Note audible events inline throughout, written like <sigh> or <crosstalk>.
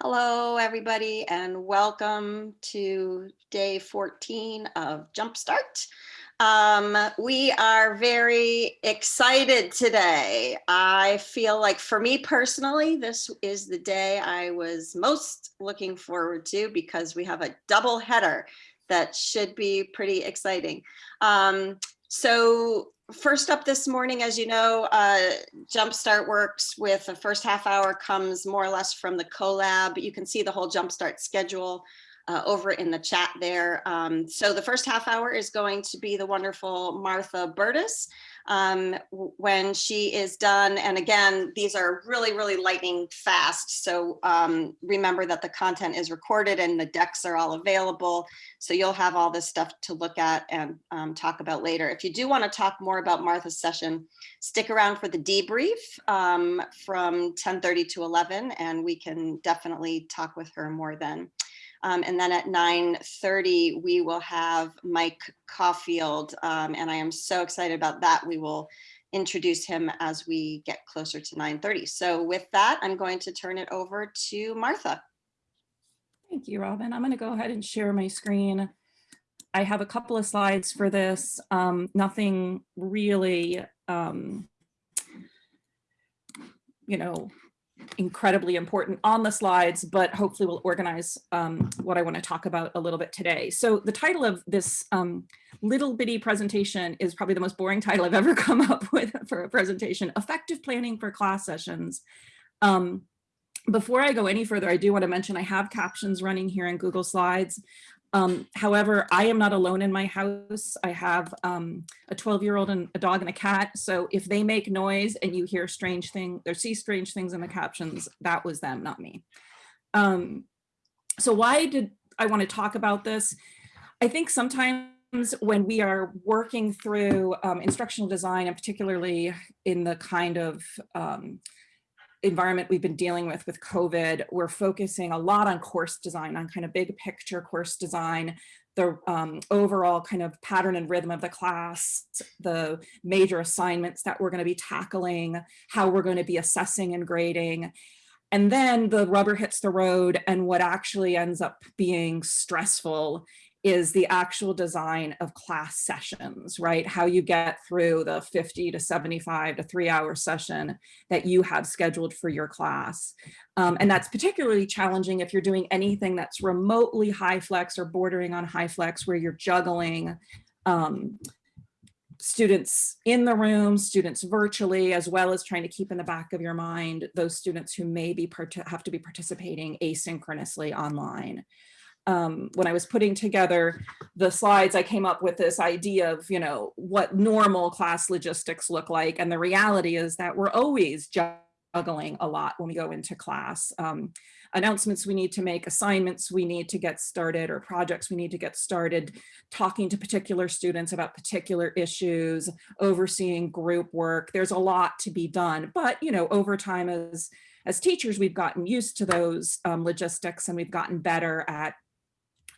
Hello, everybody, and welcome to day 14 of Jumpstart. Um, we are very excited today. I feel like for me personally, this is the day I was most looking forward to because we have a double header that should be pretty exciting. Um, so first up this morning, as you know, uh, Jumpstart works with the first half hour comes more or less from the CoLab. You can see the whole Jumpstart schedule uh, over in the chat there. Um, so the first half hour is going to be the wonderful Martha Burtis um, when she is done. And again, these are really, really lightning fast. So um, remember that the content is recorded and the decks are all available. So you'll have all this stuff to look at and um, talk about later. If you do want to talk more about Martha's session, stick around for the debrief um, from 1030 to 11, and we can definitely talk with her more then. Um, and then at 9.30, we will have Mike Caulfield, um, and I am so excited about that. We will introduce him as we get closer to 9.30. So with that, I'm going to turn it over to Martha. Thank you, Robin. I'm going to go ahead and share my screen. I have a couple of slides for this, um, nothing really, um, you know, incredibly important on the slides, but hopefully we'll organize um, what I want to talk about a little bit today. So the title of this um, little bitty presentation is probably the most boring title I've ever <laughs> come up with for a presentation, Effective Planning for Class Sessions. Um, before I go any further, I do want to mention I have captions running here in Google Slides. Um, however, I am not alone in my house. I have um, a 12 year old and a dog and a cat. So if they make noise and you hear strange things or see strange things in the captions, that was them, not me. Um, so why did I want to talk about this? I think sometimes when we are working through um, instructional design and particularly in the kind of um, environment we've been dealing with with COVID, we're focusing a lot on course design, on kind of big picture course design, the um, overall kind of pattern and rhythm of the class, the major assignments that we're going to be tackling, how we're going to be assessing and grading. And then the rubber hits the road and what actually ends up being stressful is the actual design of class sessions, right? How you get through the 50 to 75 to three hour session that you have scheduled for your class. Um, and that's particularly challenging if you're doing anything that's remotely HyFlex or bordering on HyFlex where you're juggling um, students in the room, students virtually, as well as trying to keep in the back of your mind those students who may be have to be participating asynchronously online um, when I was putting together the slides, I came up with this idea of, you know, what normal class logistics look like. And the reality is that we're always juggling a lot when we go into class. Um, announcements we need to make, assignments we need to get started, or projects we need to get started, talking to particular students about particular issues, overseeing group work. There's a lot to be done. But, you know, over time as, as teachers, we've gotten used to those um, logistics and we've gotten better at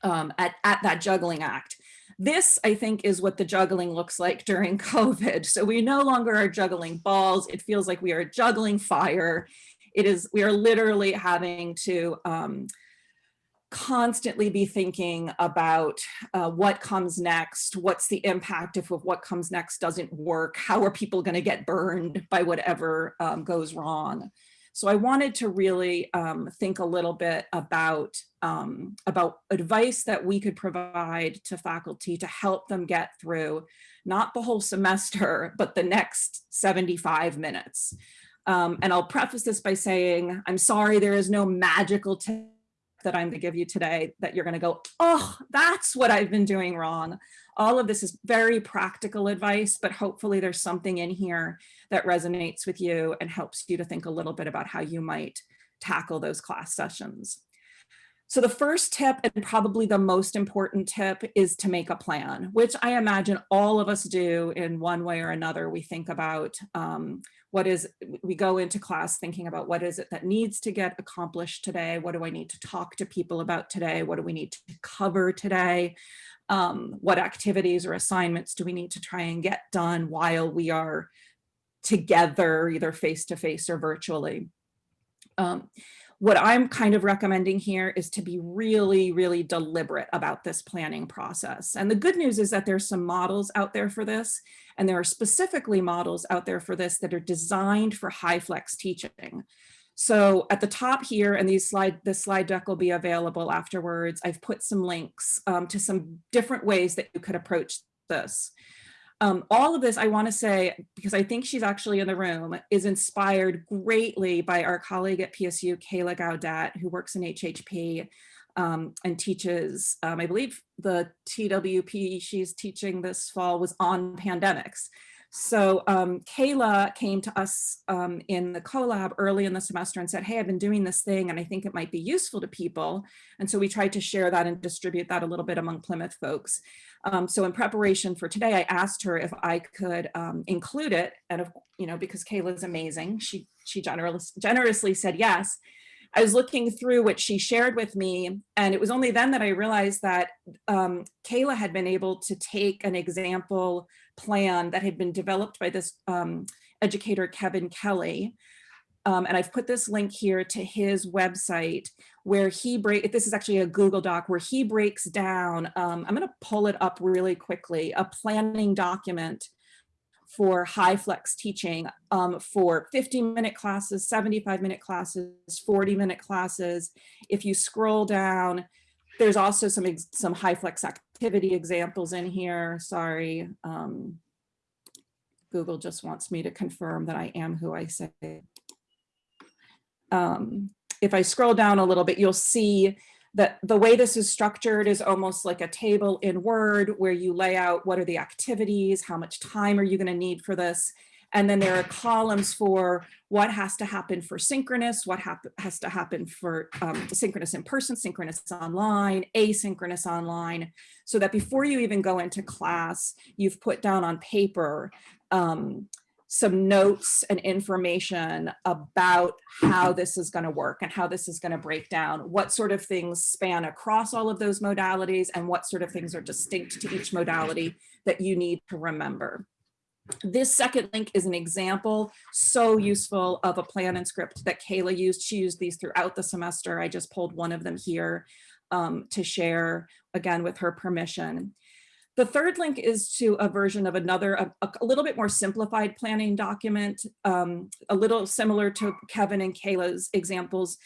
um, at, at that juggling act. This, I think, is what the juggling looks like during <laughs> COVID. So we no longer are juggling balls. It feels like we are juggling fire. It is, we are literally having to um, constantly be thinking about uh, what comes next, what's the impact if what comes next doesn't work, how are people gonna get burned by whatever um, goes wrong. So I wanted to really um, think a little bit about, um, about advice that we could provide to faculty to help them get through not the whole semester, but the next 75 minutes. Um, and I'll preface this by saying, I'm sorry, there is no magical tip that I'm going to give you today that you're going to go, oh, that's what I've been doing wrong. All of this is very practical advice, but hopefully there's something in here that resonates with you and helps you to think a little bit about how you might tackle those class sessions. So the first tip and probably the most important tip is to make a plan, which I imagine all of us do in one way or another. We think about um, what is, we go into class thinking about what is it that needs to get accomplished today? What do I need to talk to people about today? What do we need to cover today? Um, what activities or assignments do we need to try and get done while we are together, either face to face or virtually? Um, What I'm kind of recommending here is to be really, really deliberate about this planning process. And the good news is that there's some models out there for this, and there are specifically models out there for this that are designed for HyFlex teaching. So at the top here, and these slide, this slide deck will be available afterwards, I've put some links um, to some different ways that you could approach this. Um, all of this, I want to say, because I think she's actually in the room, is inspired greatly by our colleague at PSU, Kayla Gaudet, who works in HHP um, and teaches, um, I believe the TWP she's teaching this fall was on pandemics. So um, Kayla came to us um, in the CoLab early in the semester and said, hey, I've been doing this thing and I think it might be useful to people. And so we tried to share that and distribute that a little bit among Plymouth folks. Um, so in preparation for today, I asked her if I could um, include it. And, of, you know, because Kayla's amazing, she, she generous, generously said yes. I was looking through what she shared with me, and it was only then that I realized that um, Kayla had been able to take an example plan that had been developed by this um, educator, Kevin Kelly. Um, and I've put this link here to his website where he break. This is actually a Google Doc where he breaks down. Um, I'm going to pull it up really quickly. A planning document for HyFlex teaching um, for 50 minute classes, 75 minute classes, 40 minute classes. If you scroll down, there's also some, some high flex activity examples in here. Sorry. Um, Google just wants me to confirm that I am who I say. Um, if I scroll down a little bit, you'll see that the way this is structured is almost like a table in Word where you lay out what are the activities, how much time are you going to need for this, and then there are columns for what has to happen for synchronous, what has to happen for um, synchronous in person, synchronous online, asynchronous online, so that before you even go into class, you've put down on paper um, some notes and information about how this is going to work and how this is going to break down, what sort of things span across all of those modalities and what sort of things are distinct to each modality that you need to remember. This second link is an example so useful of a plan and script that Kayla used. She used these throughout the semester. I just pulled one of them here um, to share again with her permission. The third link is to a version of another, a, a little bit more simplified planning document, um, a little similar to Kevin and Kayla's examples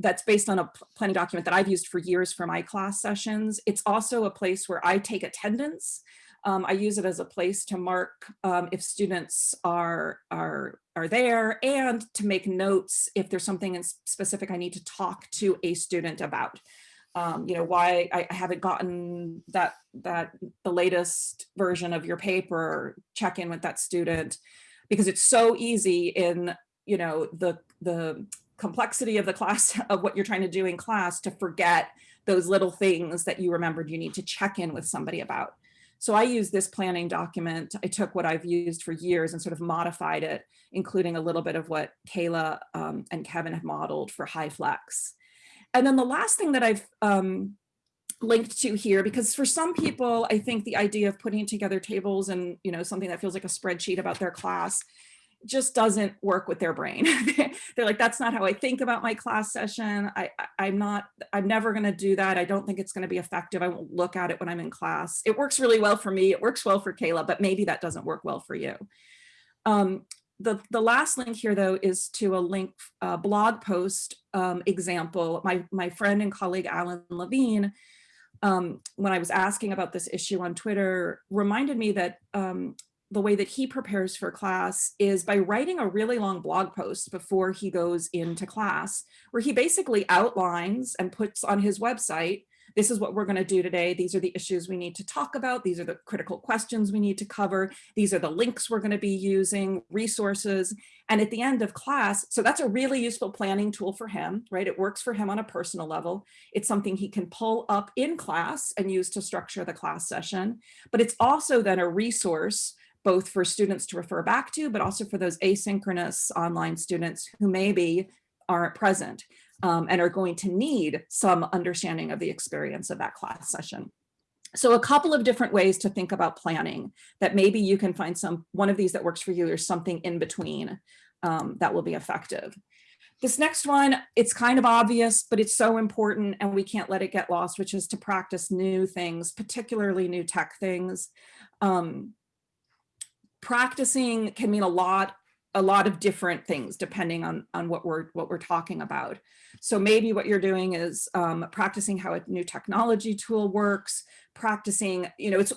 that's based on a planning document that I've used for years for my class sessions. It's also a place where I take attendance. Um, I use it as a place to mark um, if students are, are, are there and to make notes if there's something specific I need to talk to a student about um, you know, why I haven't gotten that, that the latest version of your paper, check in with that student, because it's so easy in, you know, the, the complexity of the class <laughs> of what you're trying to do in class to forget those little things that you remembered you need to check in with somebody about. So I use this planning document. I took what I've used for years and sort of modified it, including a little bit of what Kayla um, and Kevin have modeled for HyFlex. And then the last thing that I've um, linked to here, because for some people, I think the idea of putting together tables and, you know, something that feels like a spreadsheet about their class just doesn't work with their brain. <laughs> They're like, that's not how I think about my class session. I, I, am not, I'm never going to do that. I don't think it's going to be effective. I won't look at it when I'm in class. It works really well for me. It works well for Kayla, but maybe that doesn't work well for you. Um, the, the last link here, though, is to a link blog post um, example. My, my friend and colleague, Alan Levine, um, when I was asking about this issue on Twitter, reminded me that um, the way that he prepares for class is by writing a really long blog post before he goes into class, where he basically outlines and puts on his website this is what we're going to do today. These are the issues we need to talk about. These are the critical questions we need to cover. These are the links we're going to be using, resources. And at the end of class, so that's a really useful planning tool for him, right? It works for him on a personal level. It's something he can pull up in class and use to structure the class session. But it's also then a resource both for students to refer back to, but also for those asynchronous online students who maybe aren't present um, and are going to need some understanding of the experience of that class session. So a couple of different ways to think about planning that maybe you can find some one of these that works for you or something in between um, that will be effective. This next one, it's kind of obvious, but it's so important and we can't let it get lost, which is to practice new things, particularly new tech things. Um, practicing can mean a lot a lot of different things depending on on what we're what we're talking about. So maybe what you're doing is um, practicing how a new technology tool works practicing, you know, it's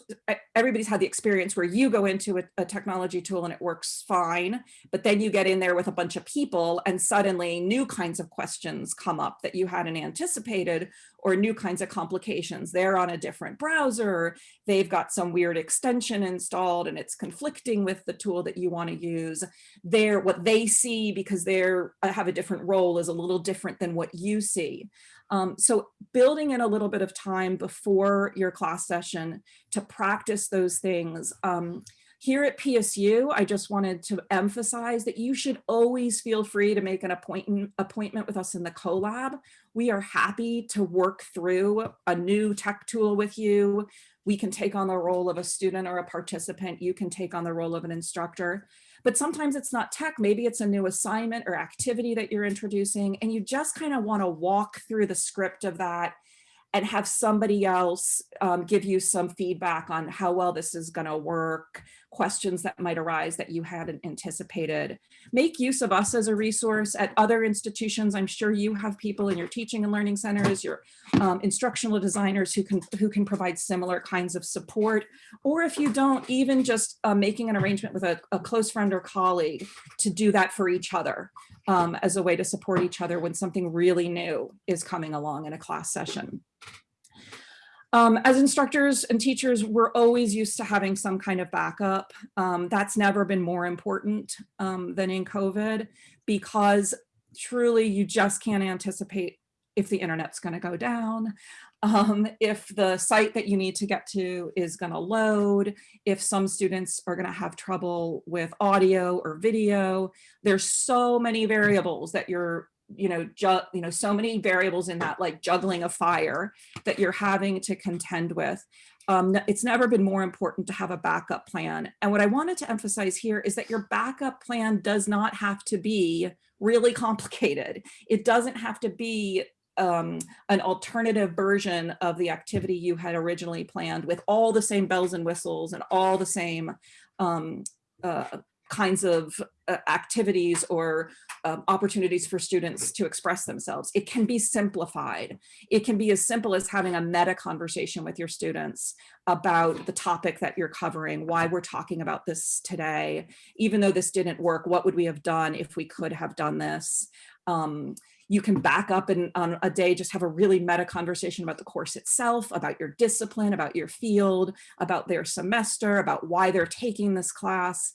everybody's had the experience where you go into a, a, technology tool and it works fine, but then you get in there with a bunch of people and suddenly new kinds of questions come up that you hadn't anticipated or new kinds of complications. They're on a different browser, they've got some weird extension installed and it's conflicting with the tool that you want to use. They're what they see because they're uh, have a different role is a little different than what you see. Um, so building in a little bit of time before your class session to practice those things. Um, here at PSU, I just wanted to emphasize that you should always feel free to make an appointment, appointment with us in the CoLab. We are happy to work through a new tech tool with you. We can take on the role of a student or a participant. You can take on the role of an instructor. But sometimes it's not tech, maybe it's a new assignment or activity that you're introducing, and you just kind of want to walk through the script of that and have somebody else um, give you some feedback on how well this is going to work, questions that might arise that you hadn't anticipated. Make use of us as a resource at other institutions. I'm sure you have people in your teaching and learning centers, your um, instructional designers who can who can provide similar kinds of support. Or if you don't, even just uh, making an arrangement with a, a, close friend or colleague to do that for each other um, as a way to support each other when something really new is coming along in a class session. Um, as instructors and teachers, we're always used to having some kind of backup. Um, that's never been more important um, than in COVID because truly you just can't anticipate if the internet's going to go down, um, if the site that you need to get to is going to load, if some students are going to have trouble with audio or video. There's so many variables that you're you know, you know, so many variables in that like juggling a fire that you're having to contend with. Um, it's never been more important to have a backup plan. And what I wanted to emphasize here is that your backup plan does not have to be really complicated. It doesn't have to be um, an alternative version of the activity you had originally planned with all the same bells and whistles and all the same um, uh, kinds of uh, activities or um, opportunities for students to express themselves. It can be simplified. It can be as simple as having a meta conversation with your students about the topic that you're covering, why we're talking about this today. Even though this didn't work, what would we have done if we could have done this? Um, you can back up and on a day just have a really meta conversation about the course itself, about your discipline, about your field, about their semester, about why they're taking this class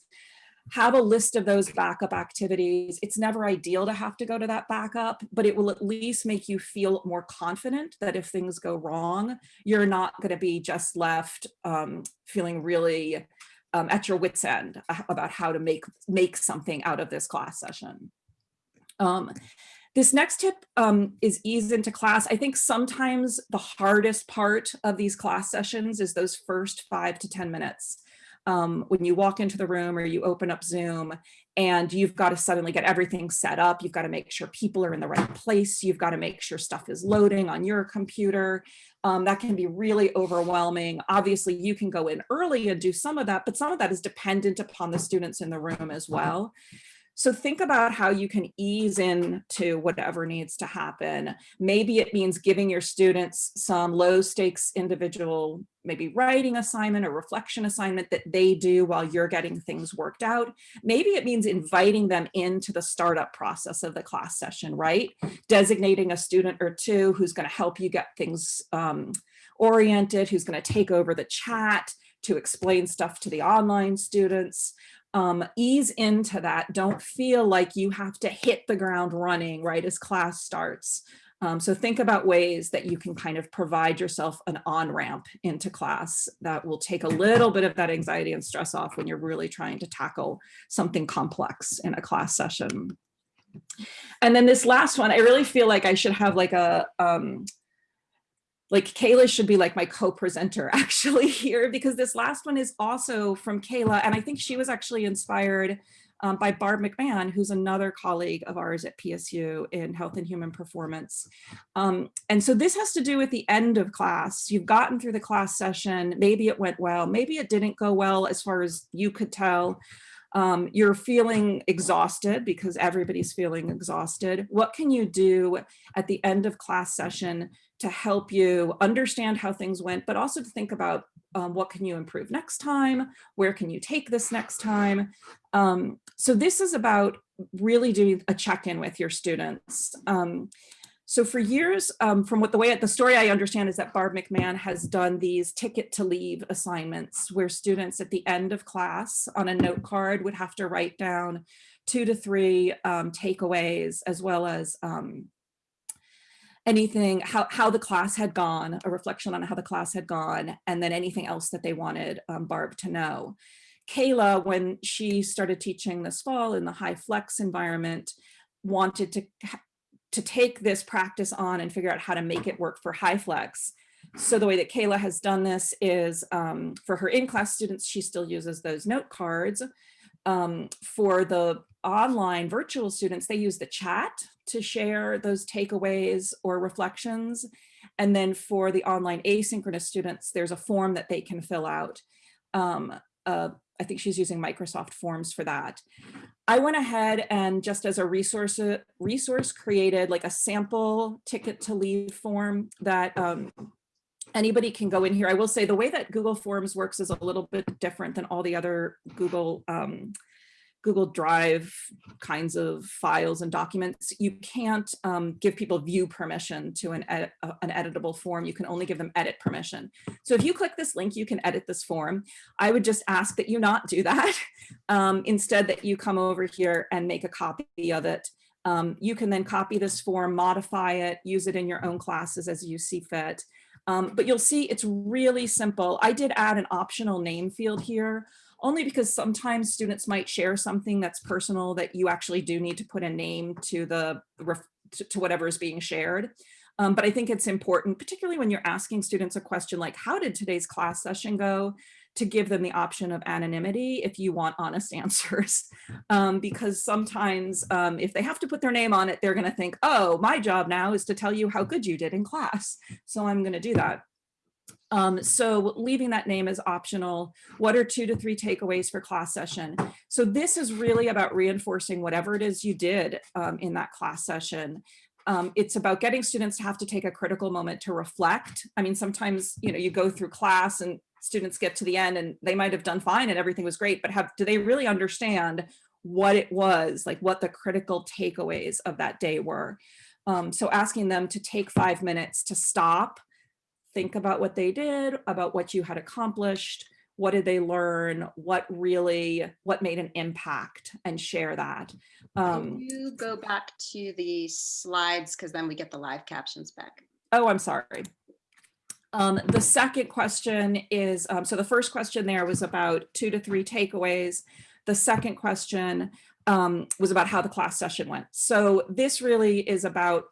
have a list of those backup activities. It's never ideal to have to go to that backup, but it will at least make you feel more confident that if things go wrong, you're not going to be just left um, feeling really um, at your wits end about how to make make something out of this class session. Um, this next tip um, is ease into class. I think sometimes the hardest part of these class sessions is those first five to 10 minutes um, when you walk into the room or you open up Zoom and you've got to suddenly get everything set up. You've got to make sure people are in the right place. You've got to make sure stuff is loading on your computer. Um, that can be really overwhelming. Obviously, you can go in early and do some of that, but some of that is dependent upon the students in the room as well. So think about how you can ease into whatever needs to happen. Maybe it means giving your students some low stakes individual, maybe writing assignment or reflection assignment that they do while you're getting things worked out. Maybe it means inviting them into the startup process of the class session, right? Designating a student or two who's gonna help you get things um, oriented, who's gonna take over the chat, to explain stuff to the online students um, ease into that. Don't feel like you have to hit the ground running right as class starts. Um, so think about ways that you can kind of provide yourself an on-ramp into class that will take a little bit of that anxiety and stress off when you're really trying to tackle something complex in a class session. And then this last one, I really feel like I should have like a, um, like Kayla should be like my co-presenter <laughs> actually here because this last one is also from Kayla and I think she was actually inspired um, by Barb McMahon, who's another colleague of ours at PSU in Health and Human Performance. Um, and so this has to do with the end of class. You've gotten through the class session, maybe it went well, maybe it didn't go well as far as you could tell. Um, you're feeling exhausted because everybody's feeling exhausted. What can you do at the end of class session to help you understand how things went, but also to think about um, what can you improve next time? Where can you take this next time? Um, so this is about really doing a check-in with your students. Um, so for years, um, from what the way the story I understand is that Barb McMahon has done these ticket to leave assignments where students at the end of class on a note card would have to write down two to three um, takeaways as well as um, anything, how, how the class had gone, a reflection on how the class had gone, and then anything else that they wanted um, Barb to know. Kayla, when she started teaching this fall in the HyFlex environment, wanted to to take this practice on and figure out how to make it work for HyFlex. So the way that Kayla has done this is um, for her in-class students, she still uses those note cards. Um, for the online virtual students, they use the chat to share those takeaways or reflections. And then for the online asynchronous students, there's a form that they can fill out. Um, uh, I think she's using Microsoft Forms for that. I went ahead and just as a resource, resource created like a sample ticket to leave form that um, anybody can go in here. I will say the way that Google Forms works is a little bit different than all the other Google um, Google Drive kinds of files and documents, you can't um, give people view permission to an, edit, uh, an editable form. You can only give them edit permission. So if you click this link, you can edit this form. I would just ask that you not do that. <laughs> Um, instead that you come over here and make a copy of it. Um, you can then copy this form, modify it, use it in your own classes as you see fit. Um, but you'll see it's really simple. I did add an optional name field here only because sometimes students might share something that's personal that you actually do need to put a name to the to, whatever is being shared. Um, but I think it's important, particularly when you're asking students a question like, how did today's class session go? To give them the option of anonymity if you want honest <laughs> answers. Um, because sometimes um, if they have to put their name on it, they're gonna think, oh, my job now is to tell you how good you did in class. So I'm gonna do that. Um, so leaving that name is optional. What are two to three takeaways for class session? So this is really about reinforcing whatever it is you did um, in that class session. Um, it's about getting students to have to take a critical moment to reflect. I mean, sometimes, you know, you go through class and students get to the end and they might have done fine and everything was great, but have do they really understand what it was, like what the critical takeaways of that day were? Um, so asking them to take five minutes to stop think about what they did, about what you had accomplished, what did they learn, what really, what made an impact and share that. Um, Can you go back to the slides because then we get the live captions back. Oh, I'm sorry. Um, the second question is, um, so the first question there was about two to three takeaways. The second question um, was about how the class session went. So this really is about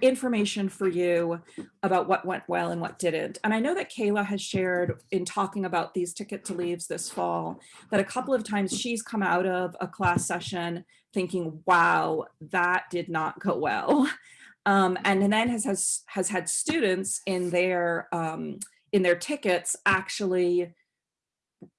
information for you about what went well and what didn't. And I know that Kayla has shared in talking about these ticket to leaves this fall, that a couple of times she's come out of a class session thinking, wow, that did not go well. <laughs> Um, and then has, has, has had students in their, um, in their tickets actually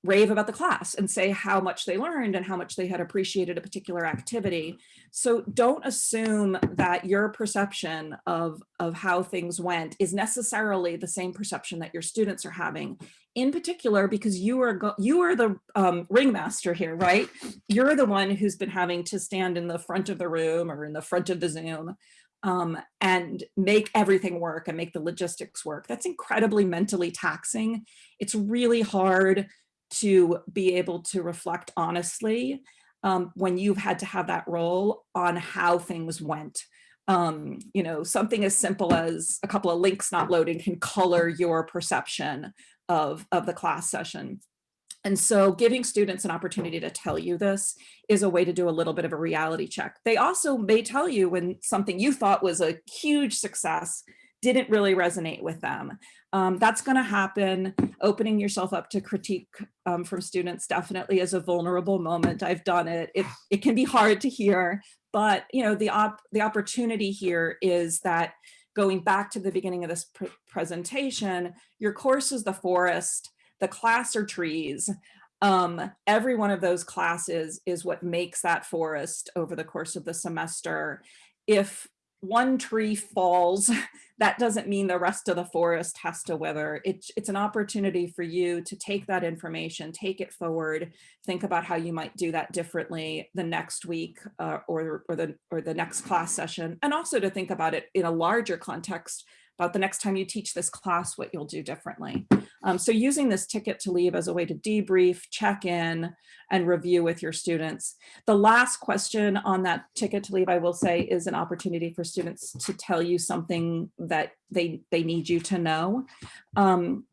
rave about the class and say how much they learned and how much they had appreciated a particular activity. So don't assume that your perception of, of how things went is necessarily the same perception that your students are having in particular because you are you are the um, ringmaster here, right? You're the one who's been having to stand in the front of the room or in the front of the Zoom um, and make everything work and make the logistics work. That's incredibly mentally taxing. It's really hard to be able to reflect honestly um, when you've had to have that role on how things went. Um, you know, something as simple as a couple of links not loading can color your perception of, of the class session. And so giving students an opportunity to tell you this is a way to do a little bit of a reality check. They also may tell you when something you thought was a huge success didn't really resonate with them. Um, that's going to happen. Opening yourself up to critique um, from students definitely is a vulnerable moment. I've done it. It, <sighs> it can be hard to hear, but you know the op the opportunity here is that going back to the beginning of this pr presentation, your course is the forest, the class are trees. Um, every one of those classes is what makes that forest over the course of the semester. If one tree falls, <laughs> that doesn't mean the rest of the forest has to wither. It's, it's an opportunity for you to take that information, take it forward, think about how you might do that differently the next week uh, or, or, the, or the next class session, and also to think about it in a larger context about the next time you teach this class, what you'll do differently. Um, so using this ticket to leave as a way to debrief, check in, and review with your students. The last question on that ticket to leave, I will say, is an opportunity for students to tell you something that they, they need you to know. Um,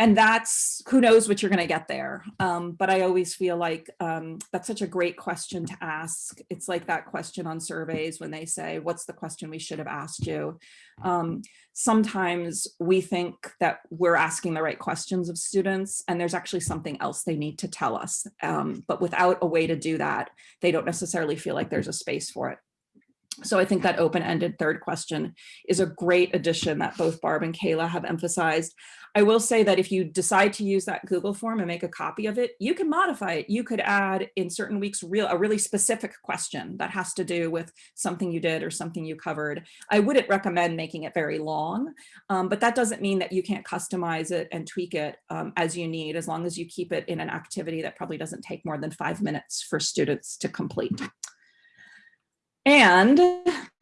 and that's who knows what you're going to get there. Um, but I always feel like um, that's such a great question to ask. It's like that question on surveys when they say, what's the question we should have asked you? Um, sometimes we think that we're asking the right questions of students and there's actually something else they need to tell us. Um, but without a way to do that, they don't necessarily feel like there's a space for it. So I think that open-ended third question is a great addition that both Barb and Kayla have emphasized. I will say that if you decide to use that Google form and make a copy of it, you can modify it. You could add in certain weeks real a really specific question that has to do with something you did or something you covered. I wouldn't recommend making it very long, um, but that doesn't mean that you can't customize it and tweak it um, as you need, as long as you keep it in an activity that probably doesn't take more than five minutes for students to complete. And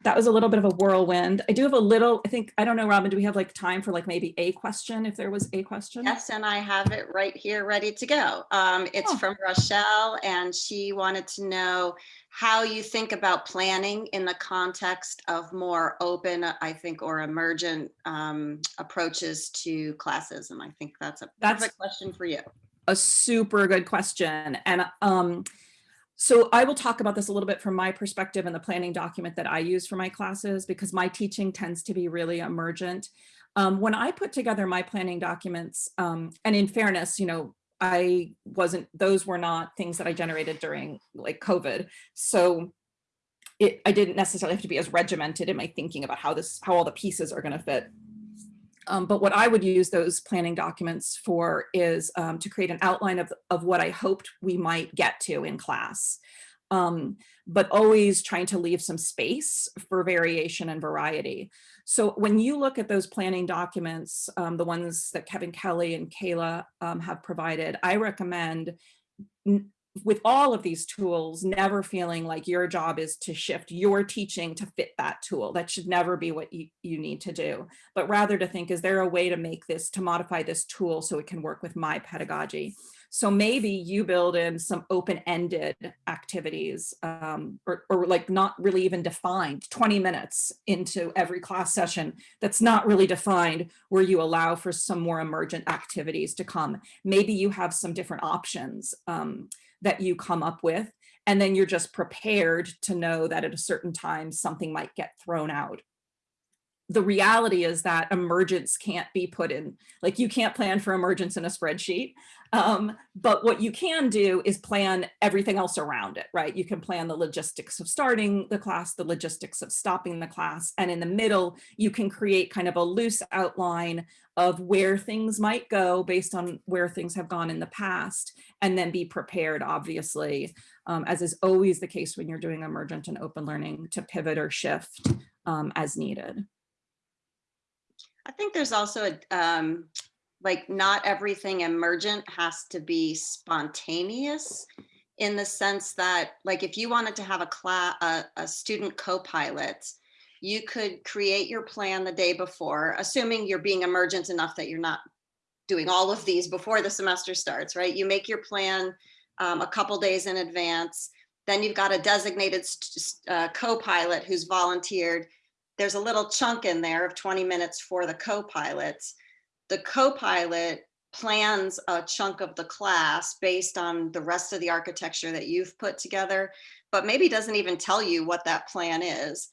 that was a little bit of a whirlwind. I do have a little, I think, I don't know, Robin, do we have like time for like maybe a question if there was a question? Yes, and I have it right here ready to go. Um, it's Oh. from Rochelle and she wanted to know how you think about planning in the context of more open, I think, or emergent um, approaches to classes. And I think that's a That's- perfect question for you. a super good question. And um, so I will talk about this a little bit from my perspective and the planning document that I use for my classes because my teaching tends to be really emergent. Um, when I put together my planning documents, um, and in fairness, you know, I wasn't, those were not things that I generated during like COVID. So it, I didn't necessarily have to be as regimented in my thinking about how this, how all the pieces are going to fit. Um, but what I would use those planning documents for is um, to create an outline of, of what I hoped we might get to in class. Um, but always trying to leave some space for variation and variety. So when you look at those planning documents, um, the ones that Kevin Kelly and Kayla um, have provided, I recommend with all of these tools, never feeling like your job is to shift your teaching to fit that tool. That should never be what you, you need to do, but rather to think, is there a way to make this, to modify this tool so it can work with my pedagogy? So maybe you build in some open-ended activities um, or, or like not really even defined 20 minutes into every class session that's not really defined where you allow for some more emergent activities to come. Maybe you have some different options. Um, that you come up with. And then you're just prepared to know that at a certain time, something might get thrown out. The reality is that emergence can't be put in, like you can't plan for emergence in a spreadsheet. Um, but what you can do is plan everything else around it, right? You can plan the logistics of starting the class, the logistics of stopping the class, and in the middle, you can create kind of a loose outline of where things might go based on where things have gone in the past, and then be prepared, obviously, um, as is always the case when you're doing emergent and open learning, to pivot or shift um, as needed. I think there's also a, um, like not everything emergent has to be spontaneous in the sense that like if you wanted to have a class, a, a student co-pilot, you could create your plan the day before, assuming you're being emergent enough that you're not doing all of these before the semester starts, right? You make your plan um, a couple days in advance. Then you've got a designated uh, co-pilot who's volunteered. There's a little chunk in there of 20 minutes for the co-pilots. The co-pilot plans a chunk of the class based on the rest of the architecture that you've put together, but maybe doesn't even tell you what that plan is.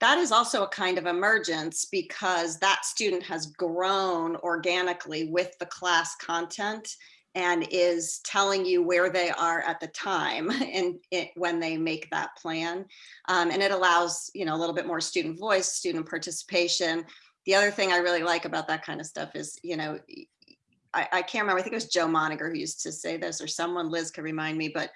that is also a kind of emergence because that student has grown organically with the class content and is telling you where they are at the time <laughs> and it, when they make that plan. Um, and it allows, you know, a little bit more student voice, student participation. The other thing I really like about that kind of stuff is, you know, I, I can't remember, I think it was Joe Moniger who used to say this or someone, Liz could remind me, but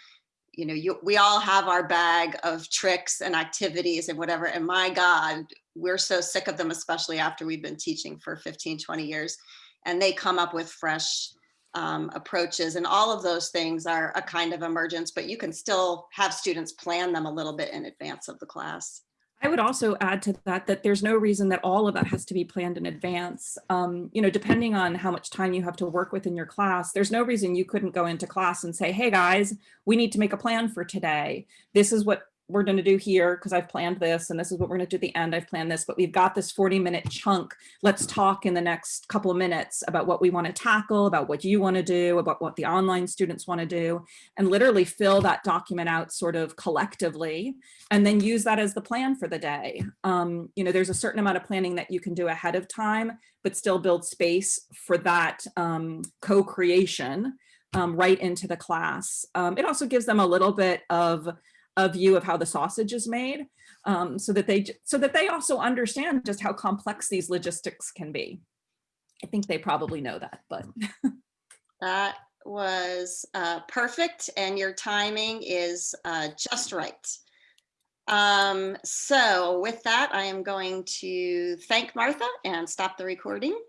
you know, you, we all have our bag of tricks and activities and whatever. And my God, we're so sick of them, especially after we've been teaching for 15, 20 years. And they come up with fresh um, approaches and all of those things are a kind of emergence, but you can still have students plan them a little bit in advance of the class. I would also add to that that there's no reason that all of that has to be planned in advance. Um, you know, depending on how much time you have to work with in your class, there's no reason you couldn't go into class and say, hey guys, we need to make a plan for today. This is what we're going to do here because I've planned this and this is what we're going to do at the end. I've planned this, but we've got this 40 minute chunk. Let's talk in the next couple of minutes about what we want to tackle, about what you want to do, about what the online students want to do, and literally fill that document out sort of collectively and then use that as the plan for the day. Um, you know, there's a certain amount of planning that you can do ahead of time, but still build space for that um, co-creation um, right into the class. Um, it also gives them a little bit of a view of how the sausage is made um, so that they so that they also understand just how complex these logistics can be. I think they probably know that, but. <laughs> That was uh, perfect and your timing is uh, just right. Um, so with that, I am going to thank Martha and stop the recording.